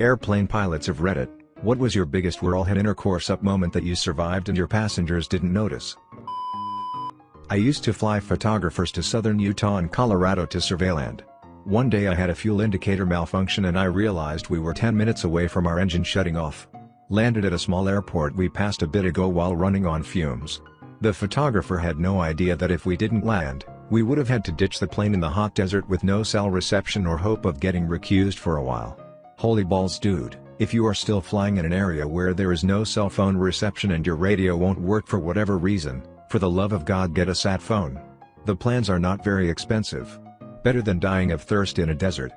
Airplane pilots have Reddit. What was your biggest we're all had intercourse up moment that you survived and your passengers didn't notice? I used to fly photographers to southern Utah and Colorado to survey land. One day I had a fuel indicator malfunction and I realized we were 10 minutes away from our engine shutting off. Landed at a small airport we passed a bit ago while running on fumes. The photographer had no idea that if we didn't land, we would have had to ditch the plane in the hot desert with no cell reception or hope of getting recused for a while. Holy balls dude, if you are still flying in an area where there is no cell phone reception and your radio won't work for whatever reason, for the love of God get a sat phone. The plans are not very expensive. Better than dying of thirst in a desert.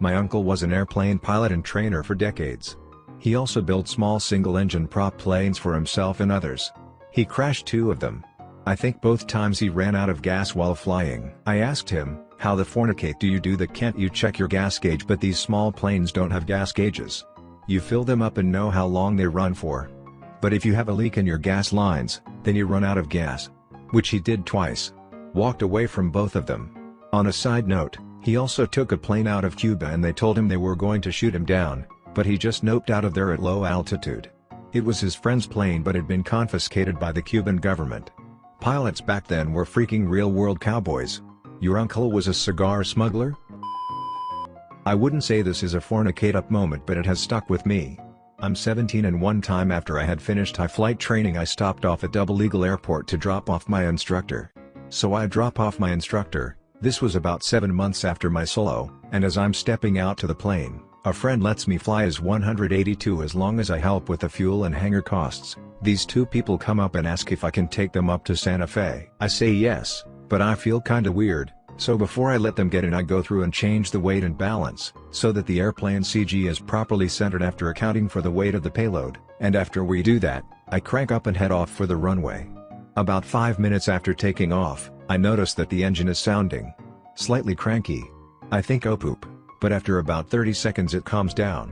My uncle was an airplane pilot and trainer for decades. He also built small single-engine prop planes for himself and others. He crashed two of them. I think both times he ran out of gas while flying. I asked him, how the fornicate do you do that can't you check your gas gauge but these small planes don't have gas gauges. You fill them up and know how long they run for. But if you have a leak in your gas lines, then you run out of gas. Which he did twice. Walked away from both of them. On a side note, he also took a plane out of Cuba and they told him they were going to shoot him down, but he just noped out of there at low altitude. It was his friend's plane but had been confiscated by the Cuban government. Pilots back then were freaking real-world cowboys. Your uncle was a cigar smuggler? I wouldn't say this is a fornicate up moment but it has stuck with me. I'm 17 and one time after I had finished high flight training I stopped off at Double Eagle Airport to drop off my instructor. So I drop off my instructor, this was about 7 months after my solo, and as I'm stepping out to the plane, a friend lets me fly as 182 as long as I help with the fuel and hangar costs. These two people come up and ask if I can take them up to Santa Fe. I say yes, but I feel kinda weird, so before I let them get in I go through and change the weight and balance, so that the airplane CG is properly centered after accounting for the weight of the payload, and after we do that, I crank up and head off for the runway. About 5 minutes after taking off, I notice that the engine is sounding slightly cranky. I think oh poop, but after about 30 seconds it calms down.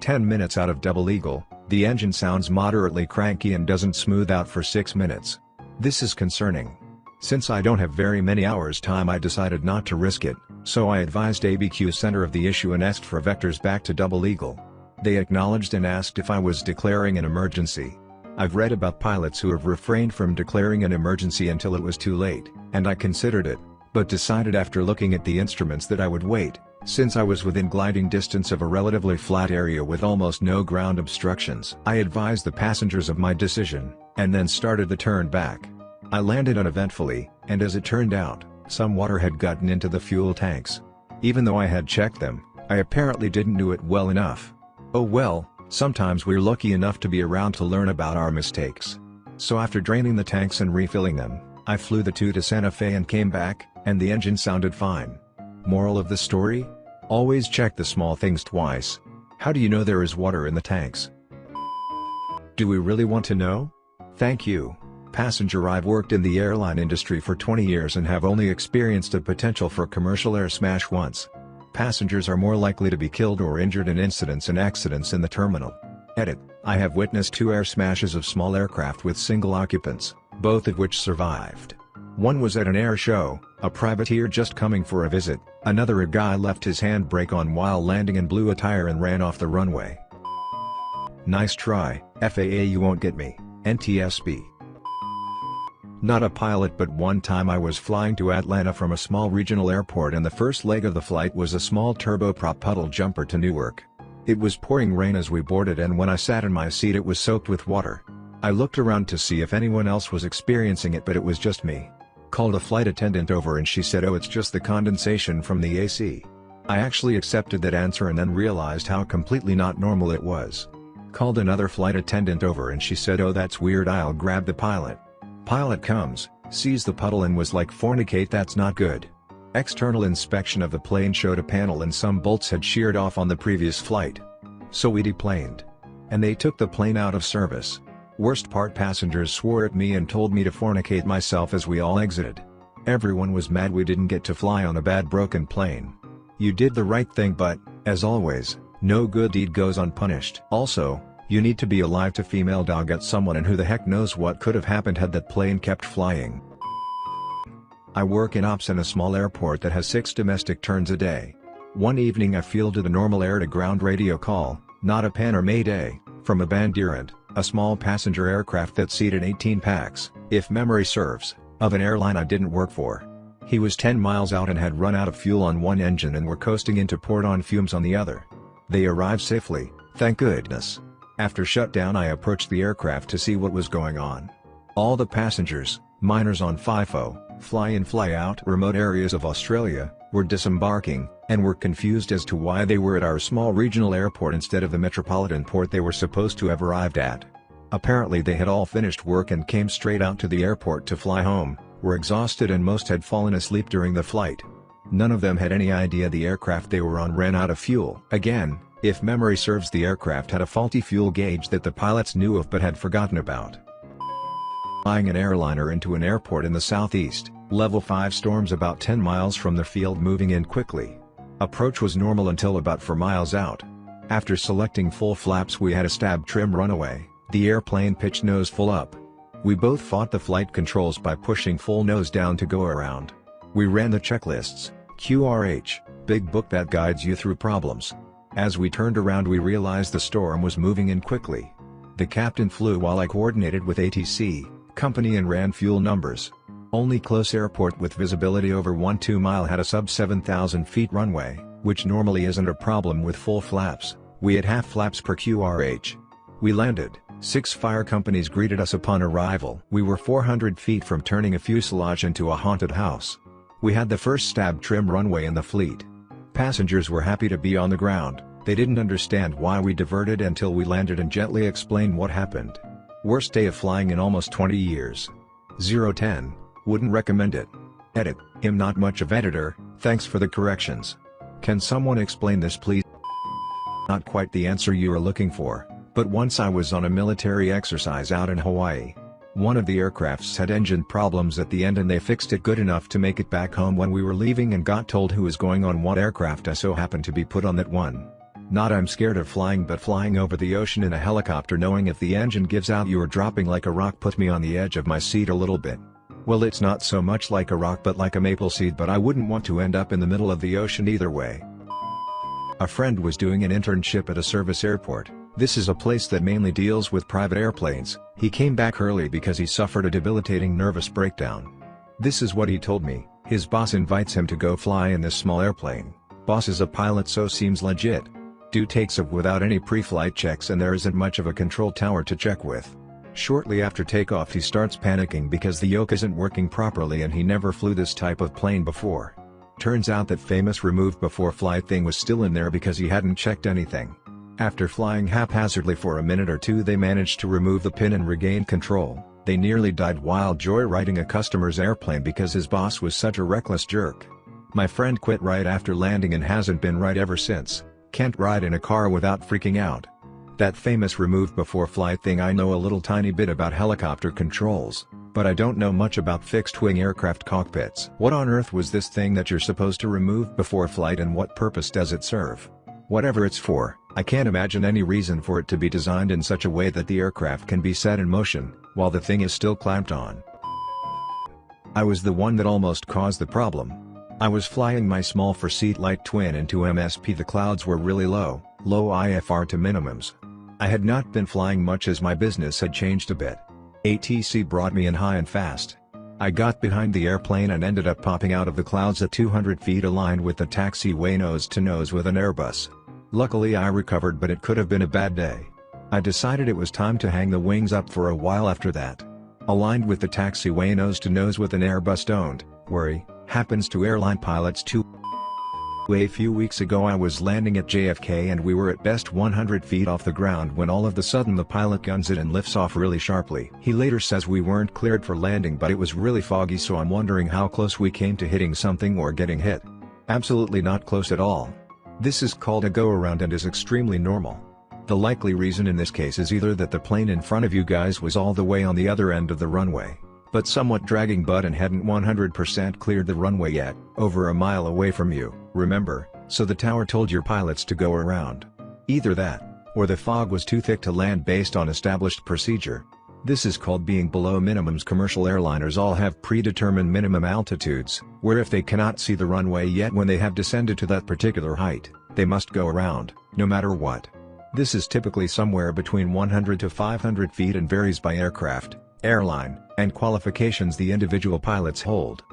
10 minutes out of Double Eagle, the engine sounds moderately cranky and doesn't smooth out for 6 minutes. This is concerning. Since I don't have very many hours time I decided not to risk it, so I advised ABQ center of the issue and asked for vectors back to Double Eagle. They acknowledged and asked if I was declaring an emergency. I've read about pilots who have refrained from declaring an emergency until it was too late, and I considered it, but decided after looking at the instruments that I would wait, since I was within gliding distance of a relatively flat area with almost no ground obstructions. I advised the passengers of my decision, and then started the turn back. I landed uneventfully, and as it turned out, some water had gotten into the fuel tanks. Even though I had checked them, I apparently didn't do it well enough. Oh well, sometimes we're lucky enough to be around to learn about our mistakes. So after draining the tanks and refilling them, I flew the two to Santa Fe and came back, and the engine sounded fine. Moral of the story? Always check the small things twice. How do you know there is water in the tanks? Do we really want to know? Thank you. Passenger I've worked in the airline industry for 20 years and have only experienced a potential for commercial air smash once. Passengers are more likely to be killed or injured in incidents and accidents in the terminal. Edit, I have witnessed two air smashes of small aircraft with single occupants, both of which survived. One was at an air show, a privateer just coming for a visit, another a guy left his handbrake on while landing and blew a tire and ran off the runway. Nice try, FAA you won't get me, NTSB. Not a pilot but one time I was flying to Atlanta from a small regional airport and the first leg of the flight was a small turboprop puddle jumper to Newark. It was pouring rain as we boarded and when I sat in my seat it was soaked with water. I looked around to see if anyone else was experiencing it but it was just me. Called a flight attendant over and she said oh it's just the condensation from the AC. I actually accepted that answer and then realized how completely not normal it was. Called another flight attendant over and she said oh that's weird I'll grab the pilot. Pilot comes, sees the puddle and was like fornicate that's not good. External inspection of the plane showed a panel and some bolts had sheared off on the previous flight. So we deplaned. And they took the plane out of service. Worst part passengers swore at me and told me to fornicate myself as we all exited. Everyone was mad we didn't get to fly on a bad broken plane. You did the right thing but, as always, no good deed goes unpunished. Also, you need to be alive to female dog at someone and who the heck knows what could have happened had that plane kept flying. I work in ops in a small airport that has 6 domestic turns a day. One evening I fielded a normal air-to-ground radio call, not a pan or mayday, from a Bandeirante, a small passenger aircraft that seated 18 pax, if memory serves, of an airline I didn't work for. He was 10 miles out and had run out of fuel on one engine and were coasting into port on fumes on the other. They arrived safely, thank goodness. After shutdown I approached the aircraft to see what was going on. All the passengers, miners on FIFO, fly-in fly-out remote areas of Australia, were disembarking, and were confused as to why they were at our small regional airport instead of the metropolitan port they were supposed to have arrived at. Apparently they had all finished work and came straight out to the airport to fly home, were exhausted and most had fallen asleep during the flight. None of them had any idea the aircraft they were on ran out of fuel. Again, if memory serves the aircraft had a faulty fuel gauge that the pilots knew of but had forgotten about. Flying an airliner into an airport in the southeast, level 5 storms about 10 miles from the field moving in quickly. Approach was normal until about 4 miles out. After selecting full flaps we had a stab trim runaway, the airplane pitched nose full up. We both fought the flight controls by pushing full nose down to go around. We ran the checklists, QRH, big book that guides you through problems. As we turned around we realized the storm was moving in quickly. The captain flew while I coordinated with ATC, company and ran fuel numbers. Only close airport with visibility over 1-2 mile had a sub 7,000 feet runway, which normally isn't a problem with full flaps, we had half flaps per QRH. We landed, Six fire companies greeted us upon arrival. We were 400 feet from turning a fuselage into a haunted house. We had the first stab trim runaway in the fleet. Passengers were happy to be on the ground, they didn't understand why we diverted until we landed and gently explained what happened. Worst day of flying in almost 20 years. 010, wouldn't recommend it. Edit, am not much of editor, thanks for the corrections. Can someone explain this please? Not quite the answer you are looking for. But once I was on a military exercise out in Hawaii. One of the aircrafts had engine problems at the end and they fixed it good enough to make it back home when we were leaving and got told who was going on what aircraft I so happened to be put on that one. Not I'm scared of flying but flying over the ocean in a helicopter knowing if the engine gives out you are dropping like a rock put me on the edge of my seat a little bit. Well it's not so much like a rock but like a maple seed but I wouldn't want to end up in the middle of the ocean either way. A friend was doing an internship at a service airport. This is a place that mainly deals with private airplanes, he came back early because he suffered a debilitating nervous breakdown. This is what he told me, his boss invites him to go fly in this small airplane, boss is a pilot so seems legit. Do takes off without any pre-flight checks and there isn't much of a control tower to check with. Shortly after takeoff he starts panicking because the yoke isn't working properly and he never flew this type of plane before. Turns out that famous removed before flight thing was still in there because he hadn't checked anything. After flying haphazardly for a minute or two they managed to remove the pin and regain control, they nearly died while joyriding a customer's airplane because his boss was such a reckless jerk. My friend quit right after landing and hasn't been right ever since, can't ride in a car without freaking out. That famous remove before flight thing I know a little tiny bit about helicopter controls, but I don't know much about fixed-wing aircraft cockpits. What on earth was this thing that you're supposed to remove before flight and what purpose does it serve? Whatever it's for, I can't imagine any reason for it to be designed in such a way that the aircraft can be set in motion, while the thing is still clamped on. I was the one that almost caused the problem. I was flying my small four-seat light twin into MSP the clouds were really low, low IFR to minimums. I had not been flying much as my business had changed a bit. ATC brought me in high and fast. I got behind the airplane and ended up popping out of the clouds at 200 feet aligned with the taxiway nose to nose with an Airbus. Luckily I recovered but it could have been a bad day. I decided it was time to hang the wings up for a while after that. Aligned with the taxiway nose to nose with an Airbus don't, worry, happens to airline pilots too. A few weeks ago I was landing at JFK and we were at best 100 feet off the ground when all of the sudden the pilot guns it and lifts off really sharply. He later says we weren't cleared for landing but it was really foggy so I'm wondering how close we came to hitting something or getting hit. Absolutely not close at all. This is called a go-around and is extremely normal. The likely reason in this case is either that the plane in front of you guys was all the way on the other end of the runway, but somewhat dragging butt and hadn't 100% cleared the runway yet, over a mile away from you, remember, so the tower told your pilots to go around. Either that, or the fog was too thick to land based on established procedure. This is called being below minimums commercial airliners all have predetermined minimum altitudes, where if they cannot see the runway yet when they have descended to that particular height, they must go around, no matter what. This is typically somewhere between 100 to 500 feet and varies by aircraft, airline, and qualifications the individual pilots hold.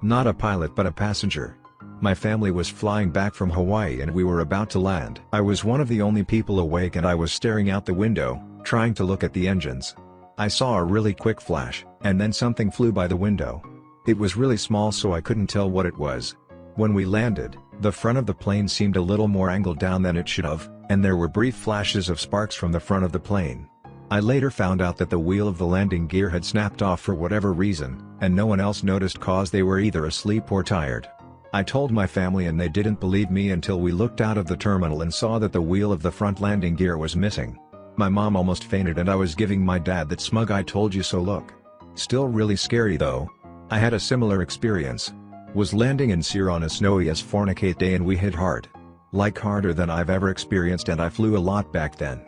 Not a pilot but a passenger. My family was flying back from Hawaii and we were about to land. I was one of the only people awake and I was staring out the window, trying to look at the engines. I saw a really quick flash, and then something flew by the window. It was really small so I couldn't tell what it was. When we landed, the front of the plane seemed a little more angled down than it should have, and there were brief flashes of sparks from the front of the plane. I later found out that the wheel of the landing gear had snapped off for whatever reason, and no one else noticed cause they were either asleep or tired. I told my family and they didn't believe me until we looked out of the terminal and saw that the wheel of the front landing gear was missing. My mom almost fainted and I was giving my dad that smug I told you so look. Still really scary though. I had a similar experience. Was landing in Sear on a snowy as fornicate day and we hit hard. Like harder than I've ever experienced and I flew a lot back then.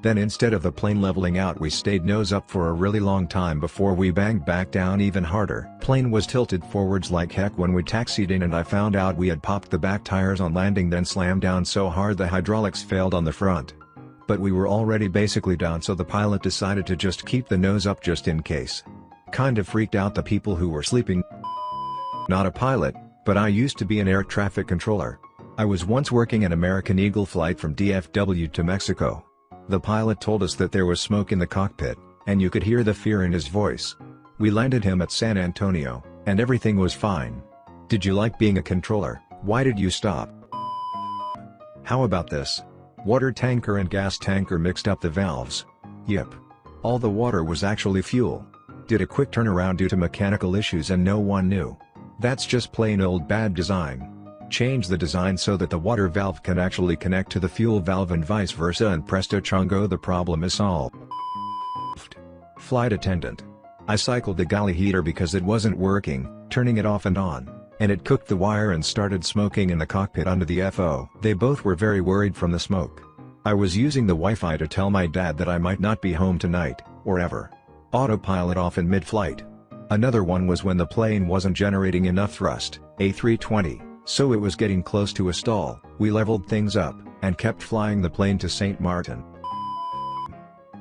Then instead of the plane leveling out we stayed nose up for a really long time before we banged back down even harder. Plane was tilted forwards like heck when we taxied in and I found out we had popped the back tires on landing then slammed down so hard the hydraulics failed on the front but we were already basically down so the pilot decided to just keep the nose up just in case. Kind of freaked out the people who were sleeping. Not a pilot, but I used to be an air traffic controller. I was once working an American Eagle flight from DFW to Mexico. The pilot told us that there was smoke in the cockpit, and you could hear the fear in his voice. We landed him at San Antonio, and everything was fine. Did you like being a controller, why did you stop? How about this? Water tanker and gas tanker mixed up the valves. Yep. All the water was actually fuel. Did a quick turnaround due to mechanical issues and no one knew. That's just plain old bad design. Change the design so that the water valve can actually connect to the fuel valve and vice versa and presto chungo the problem is solved. Flight attendant. I cycled the galley heater because it wasn't working, turning it off and on and it cooked the wire and started smoking in the cockpit under the FO. They both were very worried from the smoke. I was using the Wi-Fi to tell my dad that I might not be home tonight, or ever. Autopilot off in mid-flight. Another one was when the plane wasn't generating enough thrust, A320, so it was getting close to a stall, we leveled things up, and kept flying the plane to St. Martin.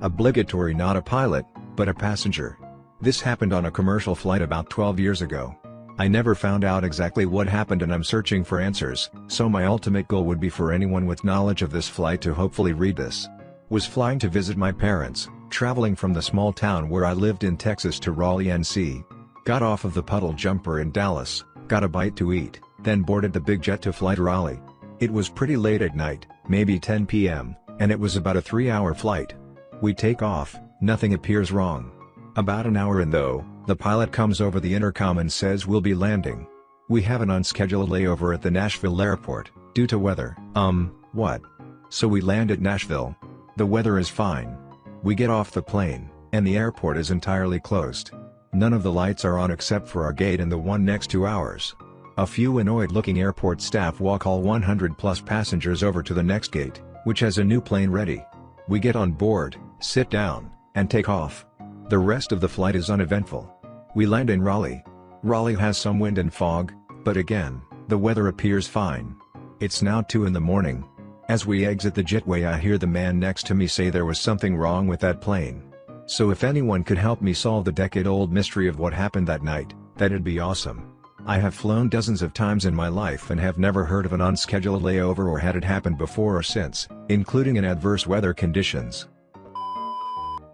Obligatory not a pilot, but a passenger. This happened on a commercial flight about 12 years ago. I never found out exactly what happened and I'm searching for answers, so my ultimate goal would be for anyone with knowledge of this flight to hopefully read this. Was flying to visit my parents, traveling from the small town where I lived in Texas to Raleigh NC. Got off of the puddle jumper in Dallas, got a bite to eat, then boarded the big jet to fly to Raleigh. It was pretty late at night, maybe 10 p.m., and it was about a three-hour flight. We take off, nothing appears wrong. About an hour in though, the pilot comes over the intercom and says we'll be landing. We have an unscheduled layover at the Nashville airport, due to weather. Um, what? So we land at Nashville. The weather is fine. We get off the plane, and the airport is entirely closed. None of the lights are on except for our gate and the one next to ours. A few annoyed-looking airport staff walk all 100 plus passengers over to the next gate, which has a new plane ready. We get on board, sit down, and take off. The rest of the flight is uneventful. We land in Raleigh. Raleigh has some wind and fog, but again, the weather appears fine. It's now 2 in the morning. As we exit the jetway I hear the man next to me say there was something wrong with that plane. So if anyone could help me solve the decade-old mystery of what happened that night, that'd be awesome. I have flown dozens of times in my life and have never heard of an unscheduled layover or had it happen before or since, including in adverse weather conditions.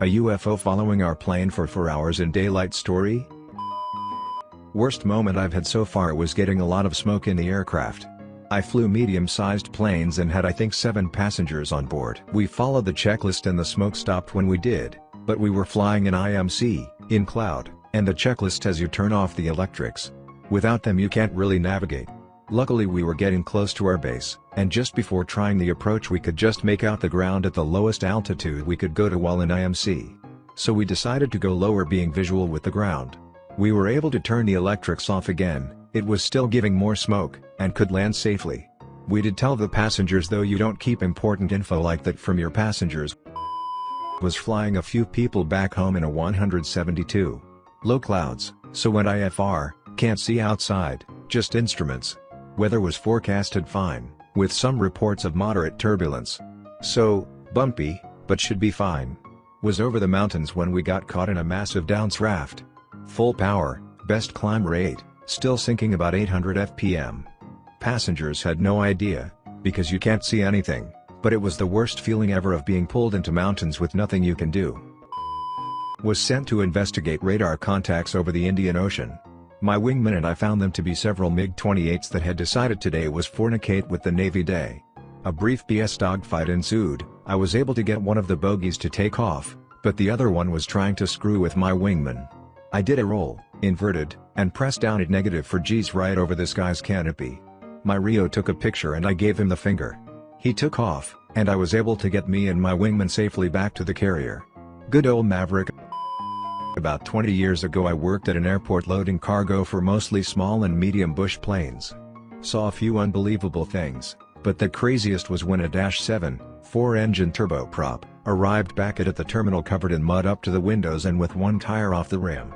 A UFO following our plane for 4 hours in daylight story? Worst moment I've had so far was getting a lot of smoke in the aircraft. I flew medium-sized planes and had I think 7 passengers on board. We followed the checklist and the smoke stopped when we did, but we were flying in IMC, in cloud, and the checklist says you turn off the electrics. Without them you can't really navigate. Luckily we were getting close to our base, and just before trying the approach we could just make out the ground at the lowest altitude we could go to while in IMC. So we decided to go lower being visual with the ground. We were able to turn the electrics off again, it was still giving more smoke, and could land safely. We did tell the passengers though you don't keep important info like that from your passengers. was flying a few people back home in a 172. Low clouds, so went IFR, can't see outside, just instruments. Weather was forecasted fine, with some reports of moderate turbulence. So, bumpy, but should be fine. Was over the mountains when we got caught in a massive downdraft. Full power, best climb rate, still sinking about 800 fpm. Passengers had no idea, because you can't see anything, but it was the worst feeling ever of being pulled into mountains with nothing you can do. Was sent to investigate radar contacts over the Indian Ocean. My wingman and I found them to be several MiG-28s that had decided today was fornicate with the Navy day. A brief BS dogfight ensued, I was able to get one of the bogies to take off, but the other one was trying to screw with my wingman. I did a roll, inverted, and pressed down at negative for G's right over this guy's canopy. My RIO took a picture and I gave him the finger. He took off, and I was able to get me and my wingman safely back to the carrier. Good old Maverick. About 20 years ago I worked at an airport loading cargo for mostly small and medium bush planes. Saw a few unbelievable things, but the craziest was when a Dash 7, 4-engine turboprop, arrived back at, at the terminal covered in mud up to the windows and with one tire off the rim.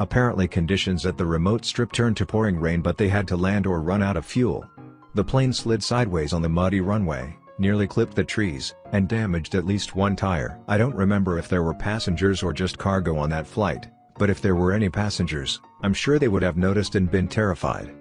Apparently conditions at the remote strip turned to pouring rain but they had to land or run out of fuel. The plane slid sideways on the muddy runway, nearly clipped the trees, and damaged at least one tire. I don't remember if there were passengers or just cargo on that flight, but if there were any passengers, I'm sure they would have noticed and been terrified.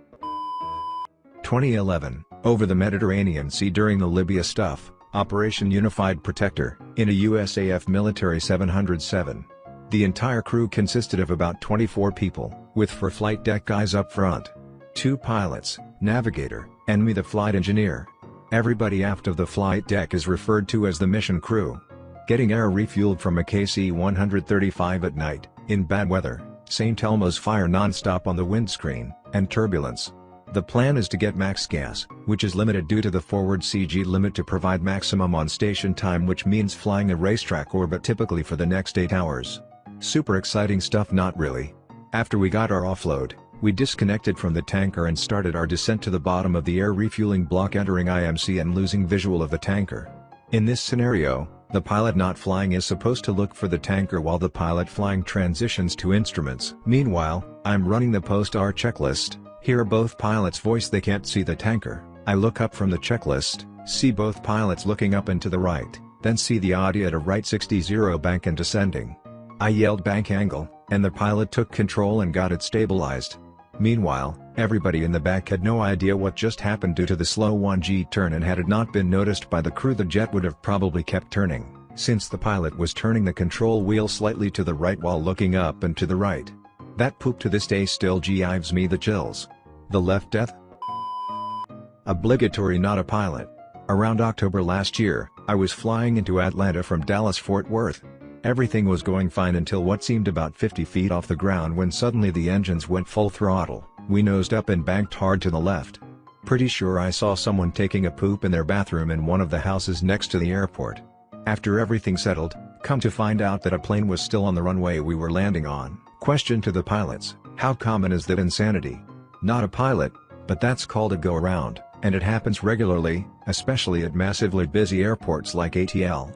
2011, over the Mediterranean Sea during the Libya stuff, Operation Unified Protector, in a USAF Military 707. The entire crew consisted of about 24 people, with four flight deck guys up front. Two pilots, navigator, and me the flight engineer. Everybody aft of the flight deck is referred to as the mission crew. Getting air refueled from a KC-135 at night, in bad weather, St. Elmo's fire non-stop on the windscreen, and turbulence. The plan is to get max gas, which is limited due to the forward CG limit to provide maximum on-station time which means flying a racetrack orbit typically for the next 8 hours. Super exciting stuff not really. After we got our offload, we disconnected from the tanker and started our descent to the bottom of the air refueling block entering IMC and losing visual of the tanker. In this scenario, the pilot not flying is supposed to look for the tanker while the pilot flying transitions to instruments. Meanwhile, I'm running the post-R checklist, hear both pilots voice they can't see the tanker, I look up from the checklist, see both pilots looking up and to the right, then see the audio at a right 60 bank and descending. I yelled bank angle, and the pilot took control and got it stabilized. Meanwhile, everybody in the back had no idea what just happened due to the slow 1G turn and had it not been noticed by the crew the jet would have probably kept turning, since the pilot was turning the control wheel slightly to the right while looking up and to the right. That poop to this day still gives me the chills. The left death? Obligatory not a pilot. Around October last year, I was flying into Atlanta from Dallas-Fort Worth. Everything was going fine until what seemed about 50 feet off the ground when suddenly the engines went full throttle, we nosed up and banked hard to the left. Pretty sure I saw someone taking a poop in their bathroom in one of the houses next to the airport. After everything settled, come to find out that a plane was still on the runway we were landing on. Question to the pilots, how common is that insanity? Not a pilot, but that's called a go-around, and it happens regularly, especially at massively busy airports like ATL.